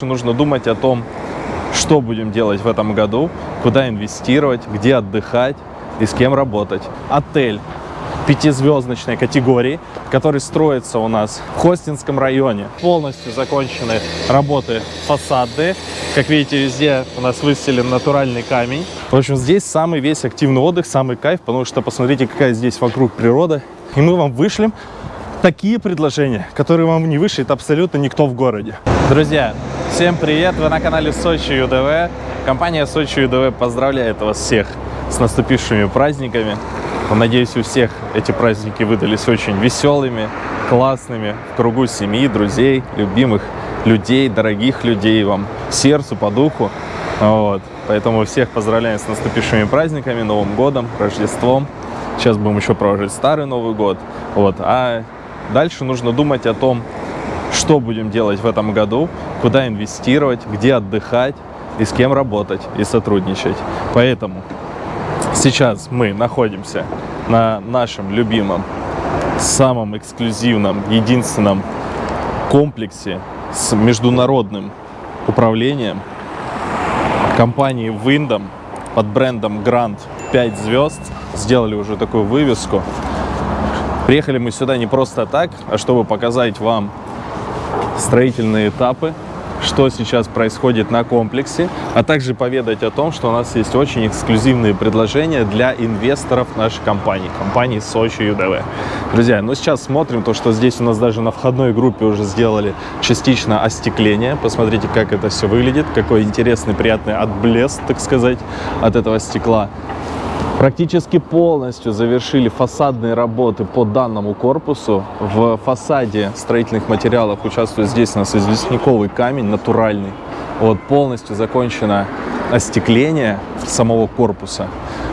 Нужно думать о том, что будем делать в этом году, куда инвестировать, где отдыхать и с кем работать. Отель пятизвездочной категории, который строится у нас в Хостинском районе. Полностью закончены работы фасадные. Как видите, везде у нас выстелен натуральный камень. В общем, здесь самый весь активный отдых, самый кайф, потому что посмотрите, какая здесь вокруг природа. И мы вам вышлем такие предложения, которые вам не вышлет абсолютно никто в городе. Друзья, всем привет! Вы на канале Сочи ЮДВ. Компания Сочи ЮДВ поздравляет вас всех с наступившими праздниками. Надеюсь, у всех эти праздники выдались очень веселыми, классными, в кругу семьи, друзей, любимых людей, дорогих людей вам, сердцу, по духу. Вот. Поэтому всех поздравляем с наступившими праздниками, Новым годом, Рождеством. Сейчас будем еще проводить Старый Новый год. Вот. А Дальше нужно думать о том, что будем делать в этом году, куда инвестировать, где отдыхать и с кем работать и сотрудничать. Поэтому сейчас мы находимся на нашем любимом, самом эксклюзивном, единственном комплексе с международным управлением компании Windom под брендом Grand 5 звезд. Сделали уже такую вывеску. Приехали мы сюда не просто так, а чтобы показать вам строительные этапы, что сейчас происходит на комплексе, а также поведать о том, что у нас есть очень эксклюзивные предложения для инвесторов нашей компании, компании Сочи ЮДВ. Друзья, ну сейчас смотрим то, что здесь у нас даже на входной группе уже сделали частично остекление. Посмотрите, как это все выглядит, какой интересный, приятный отблеск, так сказать, от этого стекла. Практически полностью завершили фасадные работы по данному корпусу. В фасаде строительных материалов участвует здесь у нас известняковый камень натуральный. Вот полностью закончено остекление самого корпуса.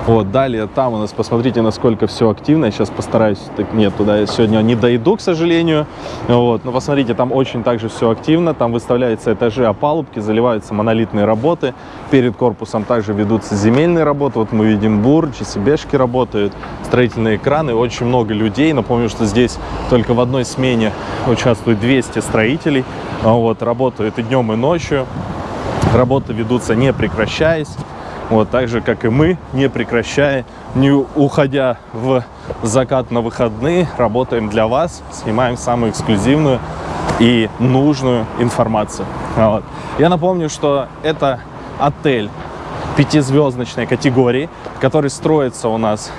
Вот, далее там у нас, посмотрите, насколько все активно. Я сейчас постараюсь, так нет, туда я сегодня не дойду, к сожалению. Вот, но посмотрите, там очень также все активно. Там выставляются этажи опалубки, заливаются монолитные работы. Перед корпусом также ведутся земельные работы. Вот мы видим бур, ЧСБшки работают, строительные краны. Очень много людей. Напомню, что здесь только в одной смене участвует 200 строителей. Вот, работают и днем, и ночью. Работы ведутся не прекращаясь. Вот, так же, как и мы, не прекращая, не уходя в закат на выходные, работаем для вас, снимаем самую эксклюзивную и нужную информацию. Вот. Я напомню, что это отель пятизвездочной категории, который строится у нас,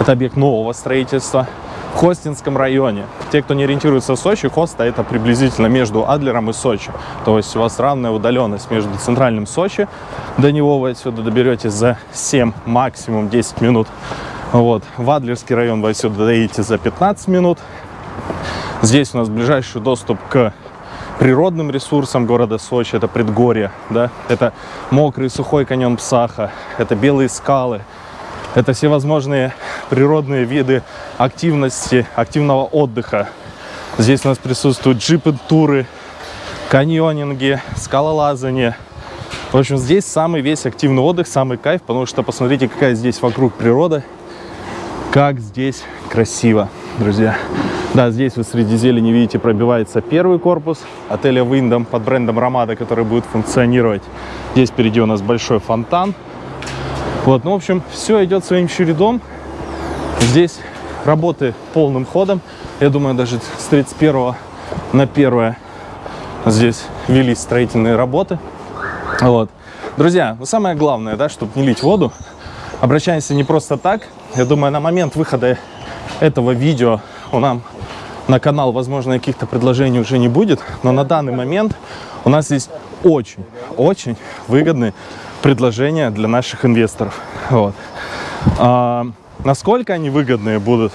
это объект нового строительства, Хостинском районе. Те, кто не ориентируется в Сочи, Хоста это приблизительно между Адлером и Сочи. То есть у вас равная удаленность между центральным Сочи, до него вы отсюда доберетесь за 7, максимум 10 минут. Вот. В Адлерский район вы отсюда доедете за 15 минут. Здесь у нас ближайший доступ к природным ресурсам города Сочи. Это предгорье, да? это мокрый сухой каньон Псаха, это белые скалы, это всевозможные природные виды активности, активного отдыха. Здесь у нас присутствуют джипы-туры, каньонинги, скалолазание. В общем, здесь самый весь активный отдых, самый кайф, потому что посмотрите, какая здесь вокруг природа, как здесь красиво, друзья. Да, здесь вы среди зелени видите, пробивается первый корпус отеля Windham под брендом Ромада, который будет функционировать. Здесь впереди у нас большой фонтан, вот, ну, в общем, все идет своим чередом. Здесь работы полным ходом. Я думаю, даже с 31 на 1 здесь велись строительные работы. Вот. Друзья, ну самое главное, да, чтобы не лить воду, обращаемся не просто так. Я думаю, на момент выхода этого видео у нам на канал, возможно, каких-то предложений уже не будет, но на данный момент у нас есть очень, очень выгодные предложения для наших инвесторов. Вот. Насколько они выгодные будут,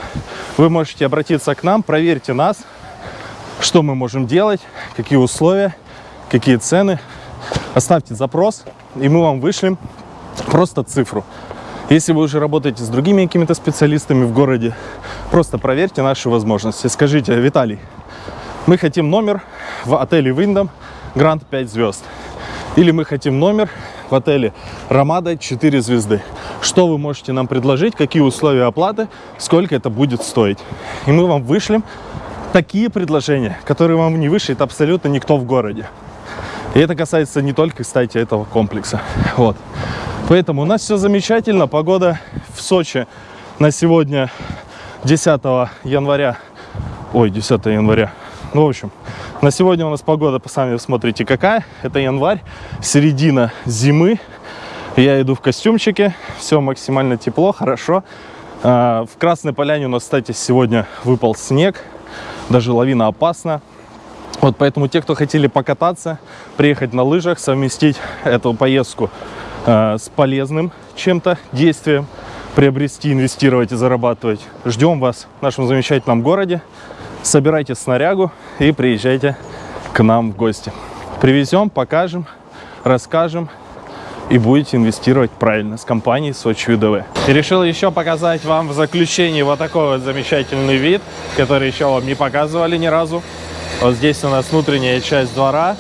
вы можете обратиться к нам, проверьте нас, что мы можем делать, какие условия, какие цены. Оставьте запрос, и мы вам вышлем просто цифру. Если вы уже работаете с другими какими-то специалистами в городе, просто проверьте наши возможности. Скажите, Виталий, мы хотим номер в отеле Виндом Гранд 5 звезд. Или мы хотим номер в отеле Ромада 4 звезды. Что вы можете нам предложить, какие условия оплаты, сколько это будет стоить. И мы вам вышлем такие предложения, которые вам не вышлет абсолютно никто в городе. И это касается не только, кстати, этого комплекса. Вот. Поэтому у нас все замечательно. Погода в Сочи на сегодня 10 января. Ой, 10 января. Ну, в общем, на сегодня у нас погода, сами смотрите, какая. Это январь, середина зимы. Я иду в костюмчике, все максимально тепло, хорошо. А, в Красной Поляне у нас, кстати, сегодня выпал снег, даже лавина опасна. Вот поэтому те, кто хотели покататься, приехать на лыжах, совместить эту поездку э, с полезным чем-то действием, приобрести, инвестировать и зарабатывать, ждем вас в нашем замечательном городе. Собирайте снарягу и приезжайте к нам в гости. Привезем, покажем, расскажем и будете инвестировать правильно с компанией Сочи ЮДВ. И решил еще показать вам в заключении вот такой вот замечательный вид, который еще вам не показывали ни разу. Вот здесь у нас внутренняя часть двора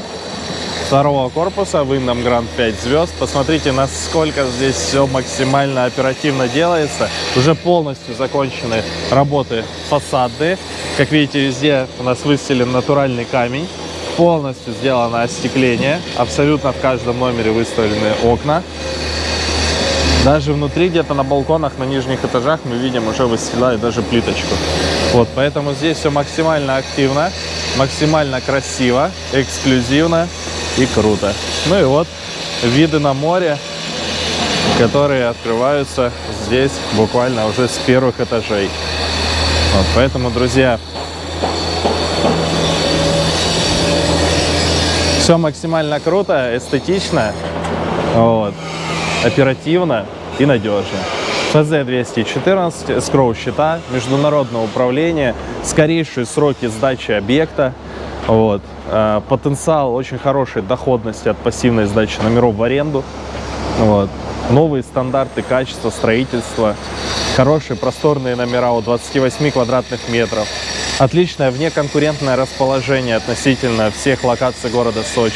второго корпуса, Wyndham Grand 5 звезд. Посмотрите, насколько здесь все максимально оперативно делается. Уже полностью закончены работы фасады. Как видите, везде у нас выстелен натуральный камень. Полностью сделано остекление. Абсолютно в каждом номере выставлены окна. Даже внутри, где-то на балконах, на нижних этажах мы видим, уже выстилают даже плиточку. Вот, поэтому здесь все максимально активно, максимально красиво, эксклюзивно и круто. Ну и вот виды на море, которые открываются здесь буквально уже с первых этажей. Вот, поэтому, друзья, все максимально круто, эстетично, вот, оперативно и надежно. ФЗ-214, скроу счета, международное управление, скорейшие сроки сдачи объекта, вот. Э, потенциал очень хорошей доходности от пассивной сдачи номеров в аренду. Вот. Новые стандарты качества строительства, хорошие просторные номера от 28 квадратных метров, отличное внеконкурентное расположение относительно всех локаций города Сочи.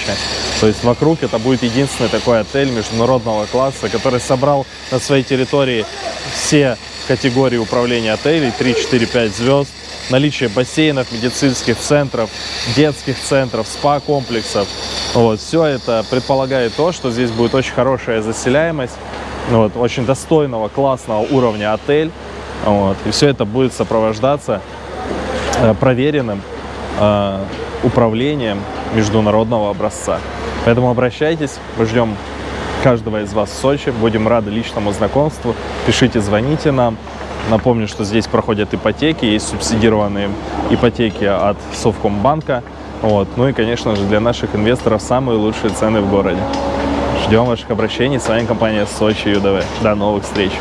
То есть вокруг это будет единственный такой отель международного класса, который собрал на своей территории все категории управления отелей, 3, 4, 5 звезд, наличие бассейнов, медицинских центров, детских центров, спа-комплексов. Вот, все это предполагает то, что здесь будет очень хорошая заселяемость, вот, очень достойного, классного уровня отель. Вот, и все это будет сопровождаться э, проверенным э, управлением международного образца. Поэтому обращайтесь, мы ждем каждого из вас в Сочи, будем рады личному знакомству, пишите, звоните нам. Напомню, что здесь проходят ипотеки, есть субсидированные ипотеки от Совкомбанка. Вот. Ну и, конечно же, для наших инвесторов самые лучшие цены в городе. Ждем ваших обращений. С вами компания Сочи ЮДВ. До новых встреч!